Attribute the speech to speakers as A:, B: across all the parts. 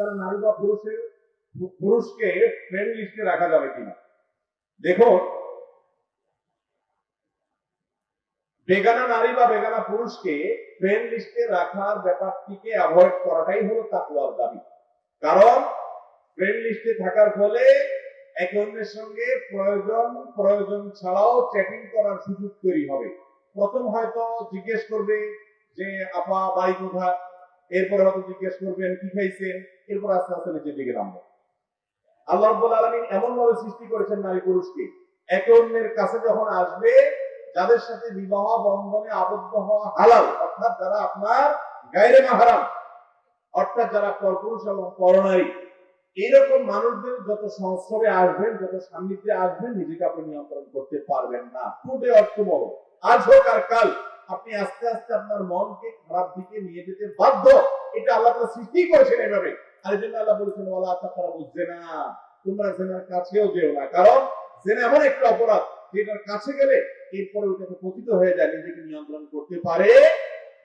A: তারা নারী বা পুরুষের, পুরুষকে ফ্রেন্ড লিস্টে রাখা যাবে কিনা? দেখুন, বেগানা নারী বা বেগানা পুরুষকে ফ্রেন্ড লিস্টে রাখার ব্যাপারটিকে অ্যাভয়েড করাটাই হলো তাকুয়ার দাবি। কারণ ফ্রেন্ড লিস্টে থাকার ফলে একে অন্যের সঙ্গে প্রয়োজন প্রয়োজন ছাড়াও চ্যাটিং করার সুযোগ তৈরি হবে। প্রথম হয়তো জিজ্ঞেস করবে যে, আপা, বাড়ি কোথায়? এরপরে হয়তো জিজ্ঞেস করবেন, কি খাইছেন? এরপর আস্তে আস্তে নিচের দিকে নামবে। আল্লাহ রব্বুল আলমিন এমন ভাবে সৃষ্টি করেছেন নারী পুরুষকে। একে অন্যের কাছে যখন আসবে, যাদের সাথে বিবাহ বন্ধনে আবদ্ধ হওয়া হালাল, অর্থাৎ যারা আপনার গায়রে মাহারাম অর্থাৎ যারা পরপুরুষ এবং পরনারী, এইরকম মানুষদের যত সংস্রবে আসবেন, যত সান্নিধ্যে আসবেন, নিজেকে আপনি নিয়ন্ত্রণ করতে পারবেন না। টুডে অর্থ আজ হোক আর কাল আপনি আস্তে আস্তে আপনার মনকে খারাপ দিকে নিয়ে যেতে বাধ্য। এটা আল্লাহ তাআলা সৃষ্টি করেছেন এভাবে আর এই জন্য আল্লাহ বলেছেন, ওয়ালা তাকারা বুঝছে না তোমরা জেনার কাছেও যেও না। কারণ জেনা এমন একটা অপরাধ, যেটার কাছে গেলে এরপরে ওটাকে পতিত হয়ে যায়, নিজেকে নিয়ন্ত্রণ করতে পারে।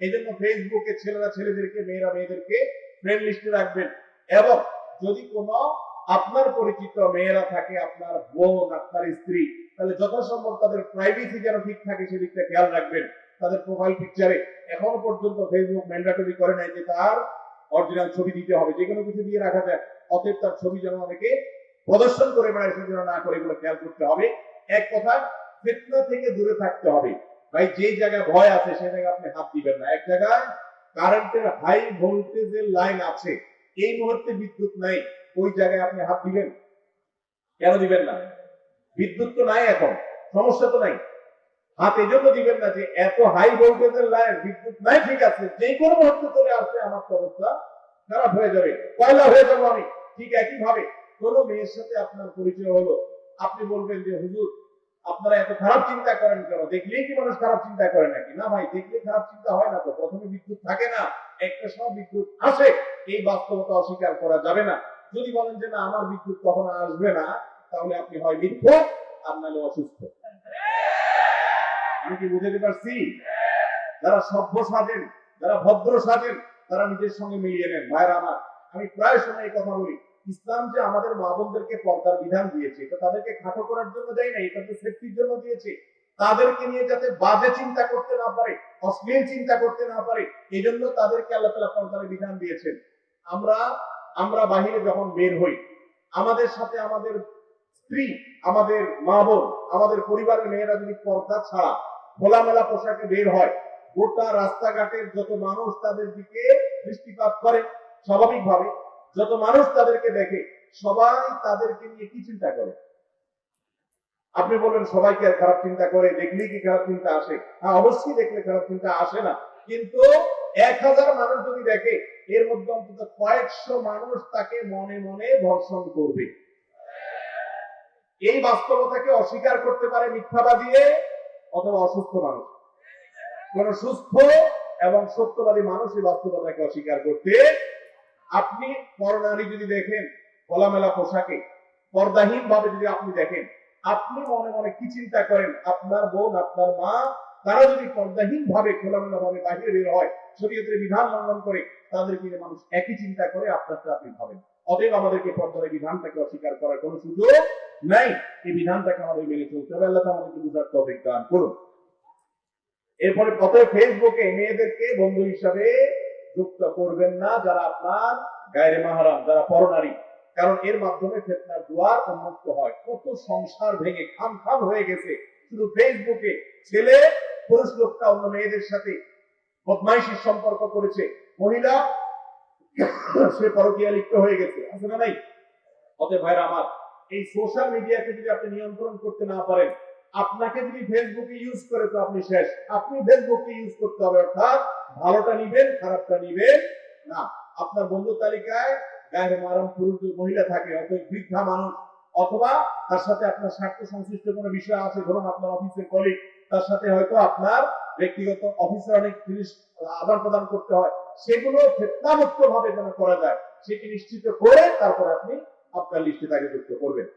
A: এই জন্য ফেসবুকে ছেলেরা ছেলেদেরকে, মেয়েরা মেয়েদেরকে ফ্রেন্ড লিস্টে রাখবেন। এবং যদি কোনো আপনার পরিচিত মেয়েরা থাকে, আপনার বোন, আপনার স্ত্রী, তাহলে যথাসম্ভব তাদের প্রাইভেসি যেন ঠিক থাকে সেদিকটা খেয়াল রাখবেন। তাদের প্রোফাইল পিকচারে এখনও পর্যন্ত ফেসবুক ম্যান্ডাটরি করে নাই যে তার অরিজিনাল ছবি দিতে হবে। যে কোনো কিছু দিয়ে রাখা যায়। অতএব তার ছবি যেন অনেকে প্রদর্শন করে বেড়ায় সে যেন না করে এগুলো খেয়াল করতে হবে। এক কথা, ফিতনা থেকে দূরে থাকতে হবে। ভাই, যে জায়গায় ভয় আছে, সে জায়গায় আপনি হাত দিবেন না। এক জায়গায় কারেন্টের হাই ভোল্টেজের লাইন আছে। এই মুহূর্তে বিদ্যুৎ নাই। ওই জায়গায় আপনি হাত দিবেন? কেন দিবেন না? বিদ্যুৎ তো নাই এখন। সমস্যা তো নাই। হাত এই জন্য দিবেন না যে এত হাই ভোল্টেজের লাইন বিদ্যুৎ নাই, ঠিক আছে। যে কোনো মুহূর্তে চলে আসলে আমার অবস্থা খারাপ হয়ে যাবে। পয়লা হয়ে যাব আমি, ঠিক একই ভাবে কোনো মেয়ের সাথে আপনার পরিচয় হলো, আপনি বলবেন যে, হুজুর, আপনারা এত খারাপ চিন্তা করেন কেন? দেখলেই কি মানুষ খারাপ চিন্তা করে নাকি? না ভাই, দেখলে খারাপ চিন্তা হয় না তো। প্রথমে বিদ্যুৎ থাকে না, একটা সময় বিদ্যুৎ আসে, এই বাস্তবতা অস্বীকার করা যাবে না। যদি বলেন যে, না, আমার বিদ্যুৎ কখনো আসবে না, তাহলে আপনি হয় বিদ্যুৎ আর নাহলে অসুস্থ। আমি কি বুঝাতে পারছি? যারা সভ্য সাজেন যারা ভদ্র সাজেন তারা নিজের সঙ্গে মিলিয়ে নেন। ভাইরা আমার, আমি প্রায় সময় এই কথা বলি। ইসলাম যে আমাদের মা বোনদেরকে পর্দার বিধান দিয়েছে, এটা তাদেরকে খাটো করার জন্য দেয় না এটা সেফটির জন্য দিয়েছে। তাদেরকে নিয়ে যাতে বাজে চিন্তা করতে না পারে, অশ্লীল চিন্তা করতে না পারে এই জন্য তাদেরকে আল্লাহ তালা পর্দার বিধান দিয়েছেন। আমরা আমরা বাহিরে যখন বের হই, আমাদের সাথে আমাদের স্ত্রী, আমাদের মা বোন, আমাদের পরিবারের মেয়েরা যদি পর্দা ছাড়া খোলামেলা পোশাকে বের হয়। গোটা রাস্তাঘাটের যত মানুষ তাদের দিকে দৃষ্টিপাত করে, স্বাভাবিকভাবে যত মানুষ তাদেরকে দেখে, সবাই তাদেরকে নিয়ে কি চিন্তা করে? আপনি বলবেন, সবাইকে আর খারাপ চিন্তা করে, দেখলেই কি খারাপ চিন্তা আসে? হ্যাঁ অবশ্যই দেখলে খারাপ চিন্তা আসে না। কিন্তু এক হাজার মানুষ যদি দেখে, এর মধ্যে অন্তত কয়েকশো মানুষ তাকে মনে মনে ধর্ষণ করবে। এই বাস্তবতাকে অস্বীকার করতে পারে মিথ্যাবা দিয়ে অথবা অসুস্থ মানুষ। কোন সুস্থ এবং সত্যবাদী মানুষ এই বাস্তবতাকে অস্বীকার করতে? আপনি পরনারী যদি দেখেন, খোলামেলা পোশাকে পর্দাহীন ভাবে যদি আপনি দেখেন, আপনি মনে মনে কি চিন্তা করেন? আপনার বোন, আপনার মা, তারা যদি পর্দাহীন ভাবে খোলামেলা ভাবে বাহিরে বের হয়, শরীয়তের বিধান লঙ্ঘন করে তাদেরকে নিয়ে মানুষ একই চিন্তা করে আপনারটা আপনি ভাবেন। অতএব আমাদেরকে পর্দার বিধানটাকে অস্বীকার করার কোনো সুযোগ নাই। এই বিধানটাকে আমাদের মেনে চলতে হবে। আল্লাহ আমাদেরকে বুঝার তৌফিক দান করুন। এরপরে কত ফেসবুকে মেয়েদেরকে বন্ধু হিসাবে যুক্ত করবেন না যারা আপনার গায়ের মাহারাম, যারা পরনারী। কারণ এর মাধ্যমে ফেতনার দুয়ার উন্মুক্ত হয়। কত সংসার ভেঙে খাম খাম হয়ে গেছে। শুধু ফেসবুকে ছেলে, পুরুষ লোকটা অন্য মেয়েদের সাথে বদমাইশির সম্পর্ক করেছে। মহিলা, সে পরকীয়া লিপ্ত হয়ে গেছে। না নাই? অতএব ভাইরা আমার এই সোশ্যাল মিডিয়াকে যদি আপনি নিয়ন্ত্রণ করতে না পারেন, আপনাকে যদি ফেসবুকে ইউজ করে তো আপনি শেষ। আপনি ফেসবুককে ইউজ করতে হবে, অর্থাৎ ভালোটা নিবেন, খারাপটা নিবেন না। আপনার বন্ধু তালিকায় গায়ের মারাম পুরুষ মহিলা থাকে অথবা বৃদ্ধা মানুষ, অথবা তার সাথে আপনার স্বার্থ সংশ্লিষ্ট কোনো বিষয় আছে, ধরুন আপনার অফিসের কলিগ তার সাথে হয়তো আপনার ব্যক্তিগত অফিসের অনেক জিনিস আদান প্রদান করতে হয়, সেগুলো ফেতনামুক্ত ভাবে যেন করা যায়, সেটি নিশ্চিত করে তারপর আপনি আপনার লিস্টে তাকে যুক্ত করবেন।